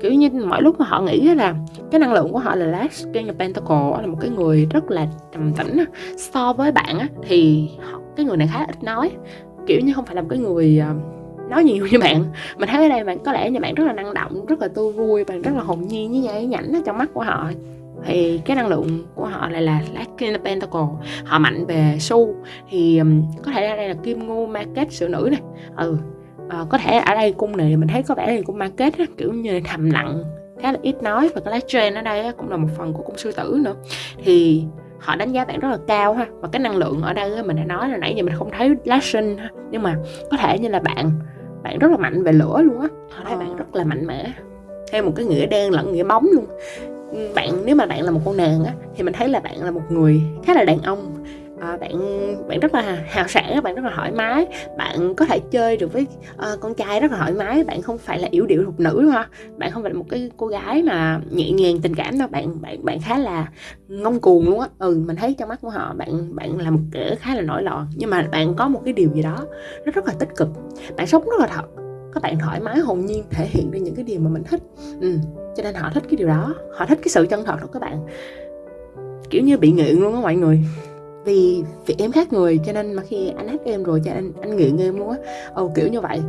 kiểu như mỗi lúc mà họ nghĩ là cái năng lượng của họ là last king of pentacle là một cái người rất là trầm tĩnh so với bạn thì cái người này khá ít nói. Kiểu như không phải là một cái người à, nói nhiều như bạn. Mình thấy ở đây bạn có lẽ như bạn rất là năng động rất là tươi vui bạn rất là hồn nhiên với nhảy nhảnh ở trong mắt của họ thì cái năng lượng của họ lại là Last Pentacle. Họ mạnh về su. Thì um, có thể ở đây là kim ngưu market sự nữ này ừ à, có thể ở đây cung này mình thấy có vẻ là cung market á, kiểu như thầm lặng khá là ít nói. Và cái lá trend ở đây cũng là một phần của cung sư tử nữa. Thì họ đánh giá bạn rất là cao ha. Và cái năng lượng ở đây mình đã nói là nãy giờ mình không thấy lá sinh ha. Nhưng mà có thể như là bạn bạn rất là mạnh về lửa luôn á. Họ thấy ờ. bạn rất là mạnh mẽ. Theo một cái nghĩa đen lẫn nghĩa bóng luôn bạn nếu mà bạn là một con nàng á thì mình thấy là bạn là một người khá là đàn ông. À, bạn bạn rất là hào sảng bạn rất là thoải mái. Bạn có thể chơi được với uh, con trai rất là thoải mái bạn không phải là yếu điệu thục nữ đúng không bạn không phải là một cái cô gái mà nhẹ nhàng tình cảm đâu bạn bạn bạn khá là ngông cuồng luôn á. Ừ mình thấy trong mắt của họ bạn bạn là một kẻ khá là nổi loạn. Nhưng mà bạn có một cái điều gì đó nó rất là tích cực. Bạn sống rất là thật các bạn thoải mái hồn nhiên thể hiện ra những cái điều mà mình thích. Ừ. cho nên họ thích cái điều đó họ thích cái sự chân thật của các bạn. Kiểu như bị nghiện luôn á mọi người. Vì vì em khác người cho nên mà khi anh hát em rồi cho anh anh nghiện em luôn á. Ồ kiểu như vậy.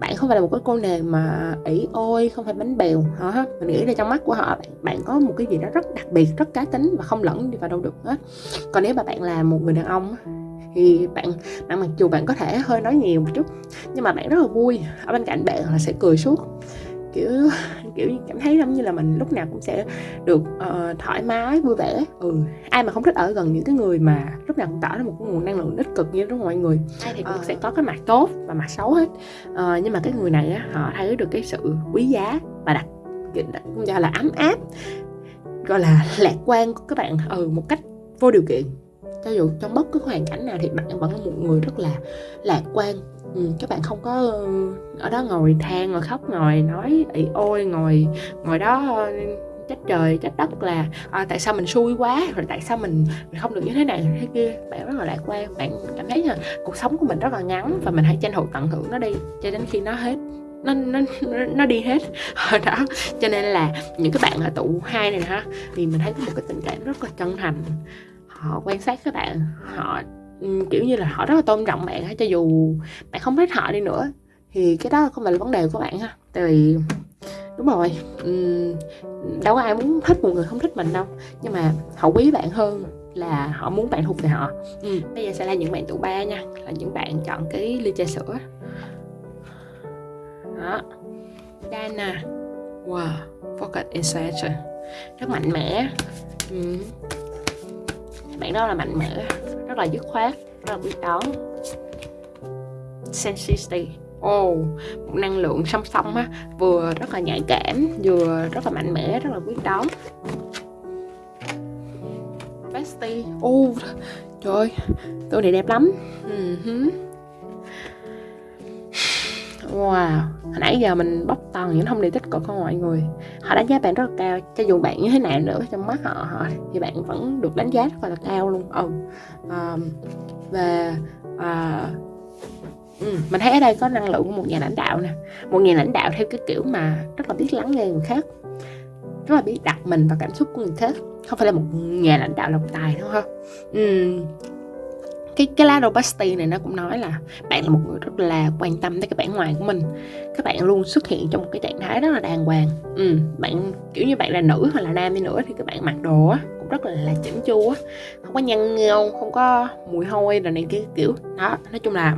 Bạn không phải là một cái cô nàng mà ỷ ôi không phải bánh bèo hả? Mình nghĩ là trong mắt của họ bạn, bạn có một cái gì đó rất đặc biệt rất cá tính và không lẫn đi vào đâu được hết. Còn nếu mà bạn là một người đàn ông thì bạn bạn mặc dù bạn có thể hơi nói nhiều một chút nhưng mà bạn rất là vui. Ở bên cạnh bạn là sẽ cười suốt. Kiểu kiểu cảm thấy giống như là mình lúc nào cũng sẽ được uh, thoải mái vui vẻ. Ừ ai mà không thích ở gần những cái người mà lúc nào cũng tỏ ra một cái nguồn năng lượng tích cực như đó mọi người ai thì cũng uh. sẽ có cái mặt tốt và mặt xấu hết. Uh, nhưng mà cái người này á họ thấy được cái sự quý giá và đặc cũng gọi là ấm áp gọi là lạc quan của các bạn. Ừ một cách vô điều kiện cho dù trong bất cứ hoàn cảnh nào thì bạn vẫn là một người rất là lạc quan. Ừ, các bạn không có ừ, ở đó ngồi than ngồi khóc ngồi nói ị ôi ngồi ngồi đó ờ, trách trời trách đất là à, tại sao mình xui quá rồi tại sao mình, mình không được như thế này thế kia. Bạn rất là lạc quan bạn cảm thấy là cuộc sống của mình rất là ngắn và mình hãy tranh thủ tận hưởng nó đi cho đến khi nó hết nó nó nó đi hết. <laughs> Ờ, đó cho nên là những cái bạn ở tụ hai này ha thì mình thấy có một cái tình cảm rất là chân thành họ quan sát các bạn, họ ừ, kiểu như là họ rất là tôn trọng bạn cho dù bạn không thích họ đi nữa. Thì cái đó không phải là vấn đề của bạn ha. Tại vì, đúng rồi ừ, đâu có ai muốn thích một người không thích mình đâu. Nhưng mà họ quý bạn hơn là họ muốn bạn thuộc về họ. Ừ. bây giờ sẽ là những bạn tụ ba nha, là những bạn chọn cái ly trà sữa. Đó. Dana. Wow focus insight rất mạnh mẽ. Ừ bạn đó là mạnh mẽ rất là dứt khoát rất là quyết đoán. Sensitivity. Oh, một năng lượng song song á vừa rất là nhạy cảm vừa rất là mạnh mẽ rất là quyết đoán. Bestie. Oh, trời tôi này đẹp lắm. Uh-huh wow hồi nãy giờ mình bóc toàn những thông điệp tích cực của mọi người họ đánh giá bạn rất là cao cho dù bạn như thế nào nữa trong mắt họ, họ thì bạn vẫn được đánh giá rất là cao luôn ừ. à, và à, Ừ, mình thấy ở đây có năng lượng của một nhà lãnh đạo nè một nhà lãnh đạo theo cái kiểu mà rất là biết lắng nghe người khác rất là biết đặt mình vào cảm xúc của người khác không phải là một nhà lãnh đạo độc tài đâu ha ừ cái cái lá robusty này nó cũng nói là bạn là một người rất là quan tâm tới cái bản ngoài của mình các bạn luôn xuất hiện trong một cái trạng thái rất là đàng hoàng ừ. bạn kiểu như bạn là nữ hoặc là nam đi nữa thì các bạn mặc đồ á rất là, là chỉnh chu á. Không có nhăn nheo không có mùi hôi rồi này kia kiểu đó. Nói chung là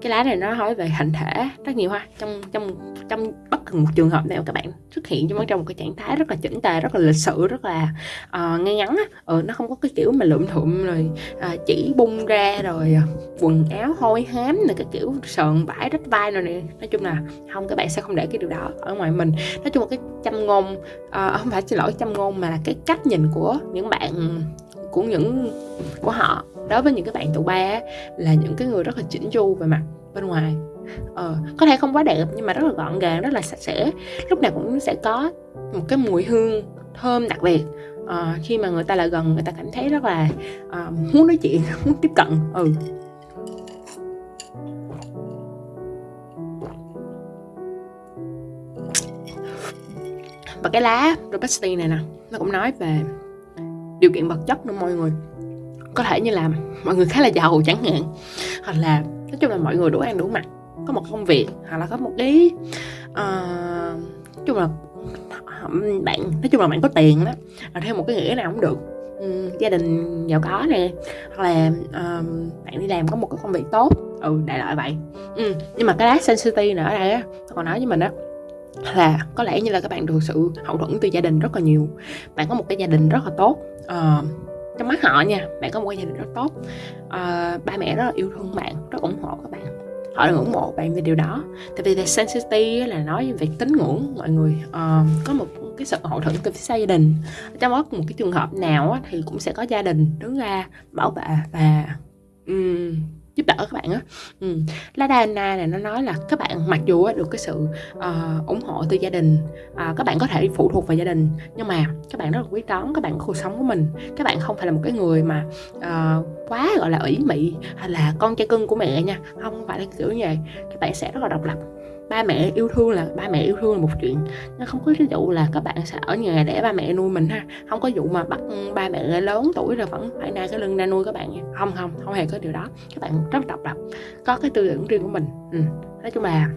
cái lá này nó nói về hình thể rất nhiều ha. Trong trong trong bất cứ một trường hợp nào các bạn xuất hiện trong trong một cái trạng thái rất là chỉnh tề rất là lịch sự rất là uh, ngay ngắn á ừ, nó không có cái kiểu mà lượm thụm rồi uh, chỉ bung ra rồi quần áo hôi hám này cái kiểu sờn vải rách vai rồi này, nói chung là không các bạn sẽ không để cái điều đó ở ngoài mình. Nói chung là cái châm ngôn uh, không phải xin lỗi châm ngôn mà là cái cách nhìn của những bạn của những của họ đối với những cái bạn tụ ba là những cái người rất là chỉnh chu về mặt bên ngoài. Ờ, có thể không quá đẹp nhưng mà rất là gọn gàng rất là sạch sẽ. Lúc nào cũng sẽ có một cái mùi hương thơm đặc biệt. Ờ, khi mà người ta lại gần người ta cảm thấy rất là uh, muốn nói chuyện <laughs> muốn tiếp cận ừ. Và cái lá Robusti này nè nó cũng nói về điều kiện vật chất nữa mọi người có thể như là mọi người khá là giàu chẳng hạn hoặc là nói chung là mọi người đủ ăn đủ mặc có một công việc hoặc là có một cái uh, nói chung là bạn nói chung là bạn có tiền đó là theo một cái nghĩa nào cũng được um, gia đình giàu có nè hoặc là uh, bạn đi làm có một cái công việc tốt ừ đại loại vậy ừ. nhưng mà cái lá sensitivity nữa ở đây á còn nói với mình á là có lẽ như là các bạn được sự hậu thuẫn từ gia đình rất là nhiều. Bạn có một cái gia đình rất là tốt. Uh, trong mắt họ nha bạn có một cái gia đình rất tốt. Uh, ba mẹ rất là yêu thương bạn rất ủng hộ các bạn. Họ đang ủng hộ bạn về điều đó. Tại vì là sensitivity là nói về tín ngưỡng mọi người uh, có một cái sự hậu thuẫn từ phía sau gia đình. Trong bất một cái trường hợp nào thì cũng sẽ có gia đình đứng ra bảo vệ và um, giúp đỡ các bạn á. Ừ. lá Dana này nó nói là các bạn mặc dù được cái sự uh, ủng hộ từ gia đình uh, các bạn có thể phụ thuộc vào gia đình nhưng mà các bạn rất là quý toán các bạn có cuộc sống của mình. Các bạn không phải là một cái người mà uh, quá gọi là ủy mị hay là con trai cưng của mẹ nha không phải là kiểu như vậy. Các bạn sẽ rất là độc lập ba mẹ yêu thương là ba mẹ yêu thương là một chuyện. Nó không có cái vụ là các bạn sẽ ở nhà để ba mẹ nuôi mình ha. Không có vụ mà bắt ba mẹ lớn tuổi rồi vẫn phải nay cái lưng ra nuôi các bạn nha. Không không không hề có điều đó. Các bạn rất độc lập có cái tư tưởng riêng của mình. Ừ. nói chung là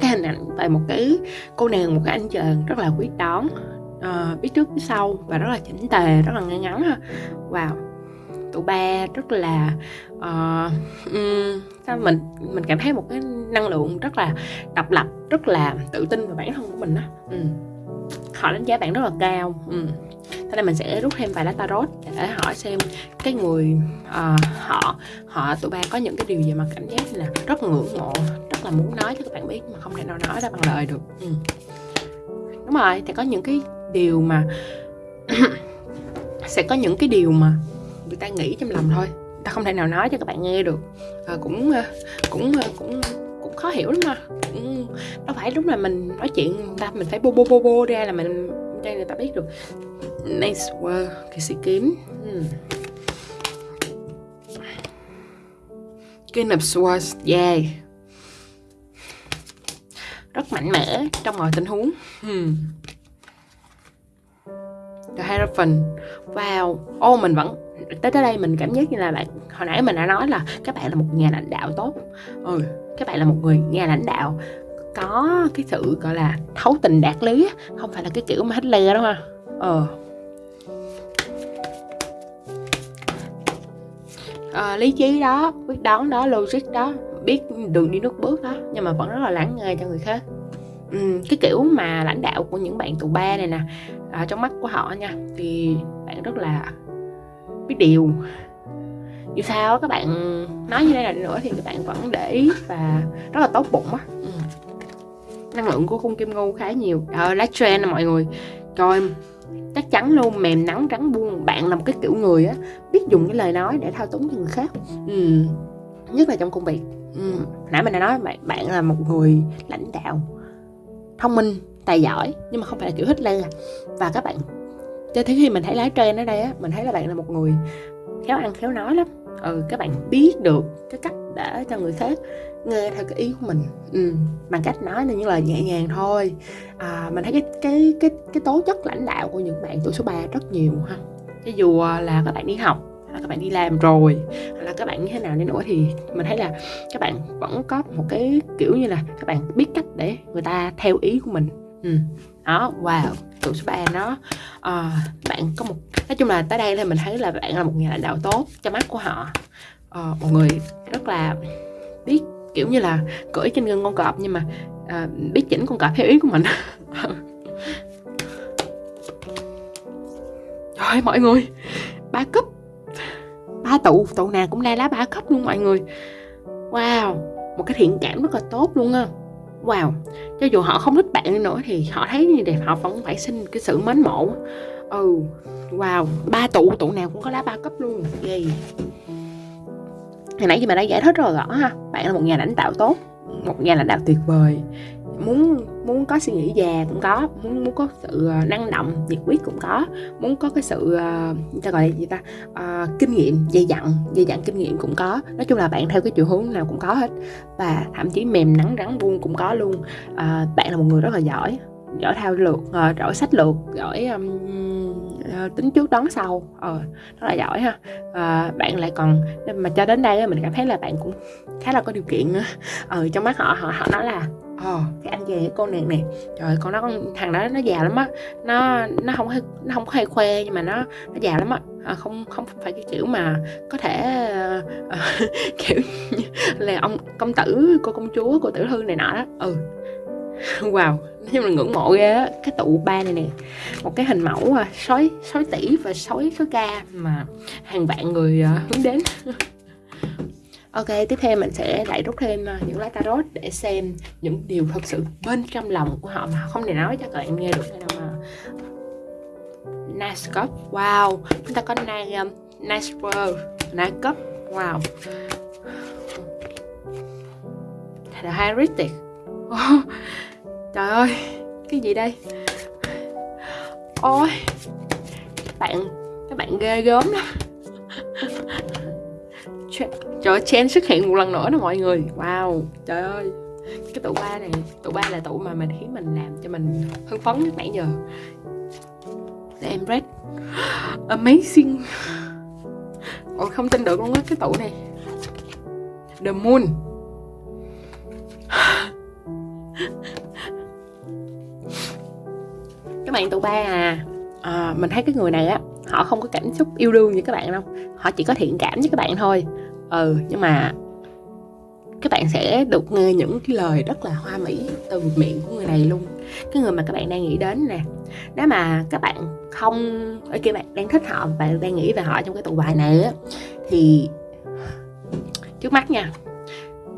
cái hình ảnh về một cái cô nàng một cái anh chàng rất là quyết đoán uh, biết trước biết sau và rất là chỉnh tề rất là ngay ngắn ha. Wow tụi ba rất là uh, um, sao mình mình cảm thấy một cái năng lượng rất là độc lập rất là tự tin vào bản thân của mình đó ừ. họ đánh giá bạn rất là cao ừ. thế nên mình sẽ rút thêm vài lá tarot để hỏi xem cái người uh, họ họ tụi ba có những cái điều gì mà cảm giác là rất ngưỡng mộ rất là muốn nói cho các bạn biết mà không thể nào nói ra bằng lời được ừ. đúng rồi thì có những cái điều mà <coughs> sẽ có những cái điều mà người ta nghĩ trong lòng thôi. Ta không thể nào nói cho các bạn nghe được. À, cũng cũng cũng cũng khó hiểu lắm mà. Cũng đâu phải lúc là mình nói chuyện ta mình phải bô bô bô bô ra là mình cho người ta biết được. Nice work cái sĩ kiếm. Hmm. King of Swords yeah. Rất mạnh mẽ trong mọi tình huống. Hmm. The Hierophant. Wow Ô oh, mình vẫn Tới tới đây mình cảm giác như là bạn Hồi nãy mình đã nói là Các bạn là một nhà lãnh đạo tốt. Ừ. Các bạn là một người nhà lãnh đạo Có cái sự gọi là Thấu tình đạt lý Không phải là cái kiểu mà hết lè đâu ha Ờ. À, lý trí đó quyết đoán đó logic đó biết đường đi nước bước đó nhưng mà vẫn rất là lắng nghe cho người khác. Ừ, cái kiểu mà lãnh đạo của những bạn tù ba này nè à, trong mắt của họ nha thì bạn rất là biết điều. Dù sao các bạn nói như thế này nữa thì các bạn vẫn để ý và rất là tốt bụng á. Ừ. năng lượng của khung kim ngưu khá nhiều. Ờ lá trend nè mọi người. Coi chắc chắn luôn mềm nắng trắng buông bạn là một cái kiểu người á biết dùng cái lời nói để thao túng cho người khác. Ừ. nhất là trong công việc. Ừ. nãy mình đã nói bạn bạn là một người lãnh đạo thông minh tài giỏi nhưng mà không phải là kiểu Hitler. Và các bạn cho tới khi mình thấy lái trên ở đây á mình thấy là bạn là một người khéo ăn khéo nói lắm. Ừ các bạn biết được cái cách để cho người khác nghe theo cái ý của mình. Ừ, bằng cách nói là những lời nhẹ nhàng thôi. À, mình thấy cái cái cái cái tố chất lãnh đạo của những bạn tuổi số 3 rất nhiều ha. Cho dù à, là các bạn đi học là các bạn đi làm rồi hay là các bạn như thế nào đi nữa thì mình thấy là các bạn vẫn có một cái kiểu như là các bạn biết cách để người ta theo ý của mình ừ. đó wow tụ số ba nó uh, bạn có một nói chung là tới đây thì mình thấy là bạn là một nhà lãnh đạo tốt cho mắt của họ. Uh, một người rất là biết kiểu như là cưỡi trên lưng con cọp nhưng mà uh, biết chỉnh con cọp theo ý của mình. <laughs> Trời mọi người ba cấp ba tụ tụ nào cũng ra lá ba cấp luôn mọi người. Wow một cái thiện cảm rất là tốt luôn á wow. Cho dù họ không thích bạn nữa thì họ thấy như đẹp, họ vẫn phải xin cái sự mến mộ. Ừ wow. Ba tụ tụ nào cũng có lá ba cấp luôn. Gì hồi nãy giờ mình đã giải thích rồi, rõ ha. Bạn là một nhà lãnh đạo tốt, một nhà lãnh đạo tuyệt vời. Muốn muốn có suy nghĩ già cũng có muốn muốn có sự ờ, năng động nhiệt huyết cũng có. Muốn có cái sự uh, ta gọi là gì ta? Uh, kinh nghiệm dày dặn dày dặn kinh nghiệm cũng có. Nói chung là bạn theo cái chiều hướng nào cũng có hết. Và thậm chí mềm nắng rắn buông cũng có luôn. Uh, bạn là một người rất là giỏi giỏi thao lược uh, giỏi sách lược giỏi um, uh, tính trước đón sau. Ờ rất là giỏi ha. Uh, bạn lại còn mà cho đến đây mình cảm thấy là bạn cũng khá là có điều kiện nữa. Ờ trong mắt họ họ họ nói là ờ cái anh về con nàng này trời con nó con thằng đó nó già lắm á. Nó nó không nó không có hay khoe nhưng mà nó nó già lắm á. À, không không phải cái kiểu mà có thể uh, <laughs> kiểu là ông công tử cô công chúa cô tiểu thư này nọ đó. Ừ. <laughs> Wow nhưng mà ngưỡng mộ ghê á. Cái tụ ba này nè một cái hình mẫu à, sói sói tỷ và sói sói ca mà hàng vạn người uh, hướng đến. <laughs> Ok, tiếp theo mình sẽ lại rút thêm ờ, những lá tarot để xem những điều thật sự bên trong lòng của họ mà họ không thể nói cho các bạn nghe được. Đâu mà ờ, Nice Cup, wow Chúng ta có Nice, um, nice World, Nice Cup, wow. The Heritage oh, Trời ơi, cái gì đây? Ôi Các bạn, các bạn ghê gớm lắm. <laughs> Trời ơi, Chen xuất hiện một lần nữa nè mọi người. Wow, trời ơi. Cái tụ ba này, tụ ba là tụ mà mình khiến mình làm cho mình hưng phấn nhất nãy giờ. Để em red <gasps> Amazing. Ôi không tin được luôn á cái tụ này. The Moon. Các bạn tụ ba à, à mình thấy cái người này á họ không có cảm xúc yêu đương như các bạn đâu. Họ chỉ có thiện cảm với các bạn thôi. Ừ nhưng mà các bạn sẽ được nghe những cái lời rất là hoa mỹ từ miệng của người này luôn. Cái người mà các bạn đang nghĩ đến nè nếu mà các bạn không ở kia bạn đang thích họ bạn đang nghĩ về họ trong cái tụ bài này á thì trước mắt nha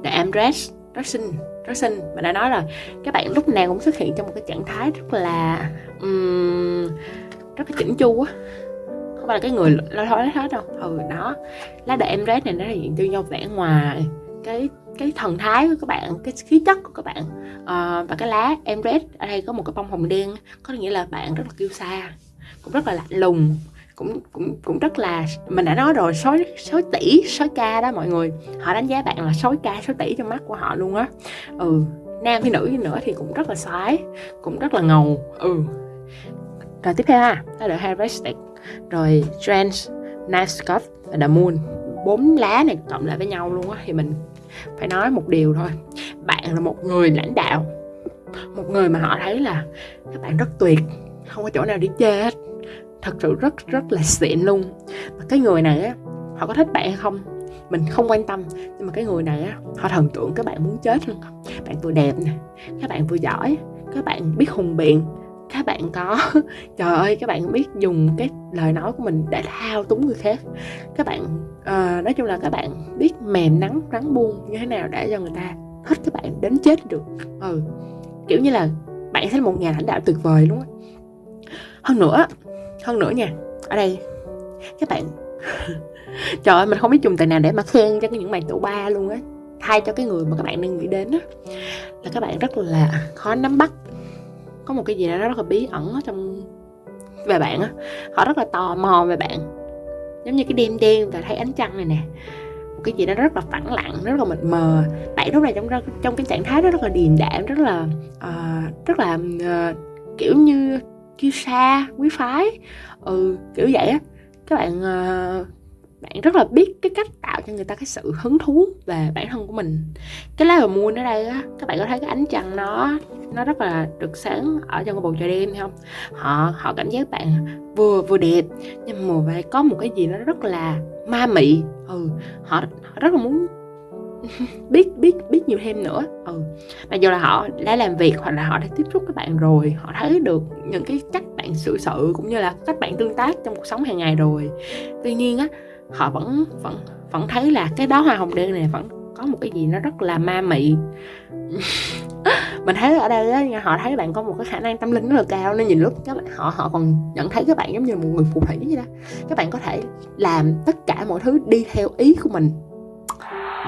em dress, rất xinh rất xinh mà đã nói rồi các bạn lúc nào cũng xuất hiện trong một cái trạng thái rất là um, rất là chỉnh chu á không phải là cái người lo thôi hết đâu ừ đó. Lá đề em rét này nó thể hiện cho vẻ ngoài cái cái thần thái của các bạn cái khí chất của các bạn. À, và cái lá em red ở đây có một cái bông hồng đen có nghĩa là bạn rất là kiêu xa, cũng rất là lạnh lùng cũng cũng cũng rất là mình đã nói rồi sói sói tỷ sói ca đó mọi người. Họ đánh giá bạn là sói ca sói tỷ trong mắt của họ luôn á. Ừ nam hay nữ nữa thì cũng rất là xoái cũng rất là ngầu. Ừ. Rồi tiếp theo ha đó là Harvestic rồi Trance Night và The Moon. Bốn lá này cộng lại với nhau luôn á, thì mình phải nói một điều thôi. Bạn là một người lãnh đạo, một người mà họ thấy là các bạn rất tuyệt, không có chỗ nào để chê hết. Thật sự rất rất là xịn luôn. Và cái người này á, họ có thích bạn hay không? Mình không quan tâm, nhưng mà cái người này á, họ thần tượng các bạn muốn chết luôn. Bạn vừa đẹp nè, các bạn vừa giỏi, các bạn biết hùng biện các bạn có <laughs> trời ơi các bạn biết dùng cái lời nói của mình để thao túng người khác. Các bạn uh, nói chung là các bạn biết mềm nắng rắn buông như thế nào để cho người ta thích các bạn đến chết được. Ừ kiểu như là bạn sẽ là một nhà lãnh đạo tuyệt vời luôn á. Hơn nữa hơn nữa nha ở đây các bạn <laughs> trời ơi mình không biết dùng từ nào để mà khen cho những bạn tụ ba luôn á. Thay cho cái người mà các bạn đang nghĩ đến á là các bạn rất là khó nắm bắt có một cái gì đó rất là bí ẩn ở trong về bạn á. Họ rất là tò mò về bạn. Giống như cái đêm đen và thấy ánh trăng này nè. Một cái gì đó rất là phẳng lặng rất là mịt mờ. Bạn lúc này trong trong cái trạng thái đó rất là điềm đạm rất là uh, rất là uh, kiểu như kiêu sa quý phái. Ừ kiểu vậy á. Các bạn uh, bạn rất là biết cái cách tạo cho người ta cái sự hứng thú về bản thân của mình. Cái lá mua ở đây á các bạn có thấy cái ánh trăng nó nó rất là được sáng ở trong cái bầu trời đêm không? Họ họ cảm giác bạn vừa vừa đẹp nhưng mà phải có một cái gì nó rất là ma mị. Ừ họ, họ rất là muốn <laughs> biết biết biết nhiều thêm nữa. Ừ mặc dù là họ đã làm việc hoặc là họ đã tiếp xúc các bạn rồi họ thấy được những cái cách bạn xử sự cũng như là cách bạn tương tác trong cuộc sống hàng ngày rồi. Tuy nhiên á họ vẫn vẫn vẫn thấy là cái đó hoa hồng đen này vẫn có một cái gì nó rất là ma mị. <laughs> Mình thấy ở đây á họ thấy bạn có một cái khả năng tâm linh rất là cao, nên nhìn lúc các bạn, họ họ còn nhận thấy các bạn giống như một người phù thủy vậy đó. Các bạn có thể làm tất cả mọi thứ đi theo ý của mình.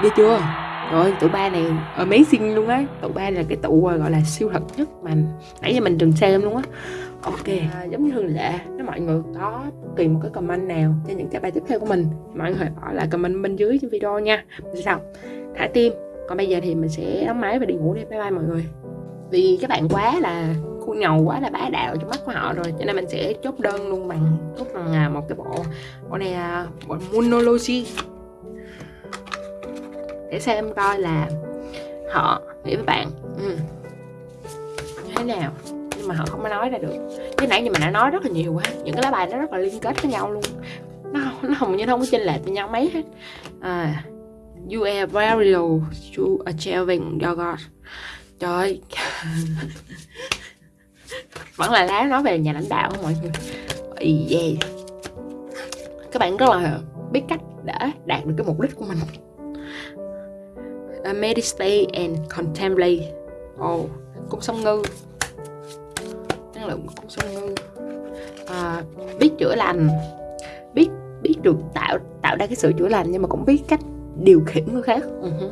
Đi chưa? Rồi tụ ba này amazing luôn á. Tụ ba là cái tụ, gọi là siêu thật nhất mà nãy giờ mình từng xem luôn á ok à, giống như thường lệ nếu mọi người có kỳ một cái comment nào cho những cái bài tiếp theo của mình mọi người bỏ lại comment bên dưới trên video nha. Sao thả tim. Còn bây giờ thì mình sẽ đóng máy và đi ngủ đi. Bye bye mọi người. Vì các bạn quá là khu nhầu quá là bá đạo trong mắt của họ rồi cho nên mình sẽ chốt đơn luôn bằng chốt bằng à, một cái bộ bộ này à, bộ monology. Để xem coi là họ nghĩ với bạn. Ừ, như thế nào? Nhưng mà họ không có nói ra được. Cái nãy như mình đã nói rất là nhiều quá những cái lá bài nó rất là liên kết với nhau luôn. Nó nó hầu như không có chênh lệch với nhau mấy hết. À, you are very low to achieving your God. Trời ơi. <laughs> Vẫn là lá nói về nhà lãnh đạo mọi người? Yeah. các bạn rất là biết cách để đạt được cái mục đích của mình. Uh, meditate and contemplate. Oh cung song ngư lượng sông ngư à, biết chữa lành biết biết được tạo tạo ra cái sự chữa lành nhưng mà cũng biết cách điều khiển người khác. Uh-huh.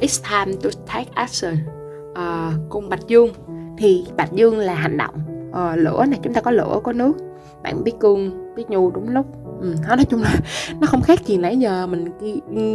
It's time to take action. À, cung bạch dương. Thì bạch dương là hành động. À, lửa này chúng ta có lửa có nước. Bạn biết cương biết nhu đúng lúc. Ừ, nói chung là <laughs> nó không khác gì nãy giờ mình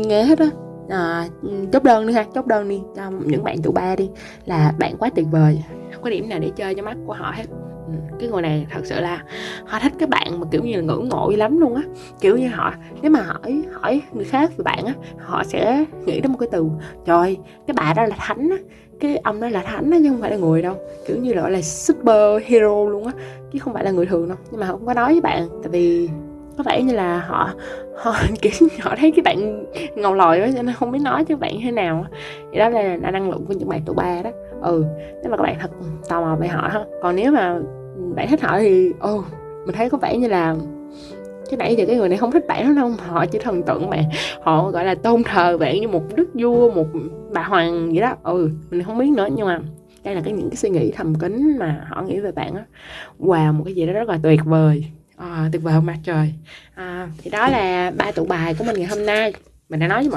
nghe hết á à, chốt đơn đi ha chốt đơn đi cho những bạn tụ ba đi. Là bạn quá tuyệt vời. Không có điểm nào để chơi cho mắt của họ hết. Ừ, cái người này thật sự là họ thích các bạn mà kiểu như là ngưỡng mộ lắm luôn á. Kiểu như họ nếu mà hỏi hỏi người khác về bạn á họ sẽ nghĩ đến một cái từ trời cái bà đó là thánh á cái ông đó là thánh á chứ không phải là người đâu. Kiểu như là gọi là super hero luôn á chứ không phải là người thường đâu. Nhưng mà không có nói với bạn tại vì có vẻ như là họ họ <laughs> kiểu họ thấy cái bạn ngầu lòi quá cho nên không biết nói cho bạn thế nào thì đó là, là năng lượng của những bạn tuổi ba đó. Ừ nếu mà các bạn thật tò mò về họ ha. Còn nếu mà bạn thích họ thì ô oh, mình thấy có vẻ như là cái nãy giờ cái người này không thích bạn lắm đâu. Họ chỉ thần tượng bạn họ gọi là tôn thờ bạn như một đức vua một bà hoàng vậy đó. Ừ mình không biết nữa nhưng mà đây là cái những cái suy nghĩ thầm kín mà họ nghĩ về bạn á. Wow một cái gì đó rất là tuyệt vời à, tuyệt vời không mặt trời. À, thì đó là ba tụ bài của mình ngày hôm nay. Mình đã nói với mọi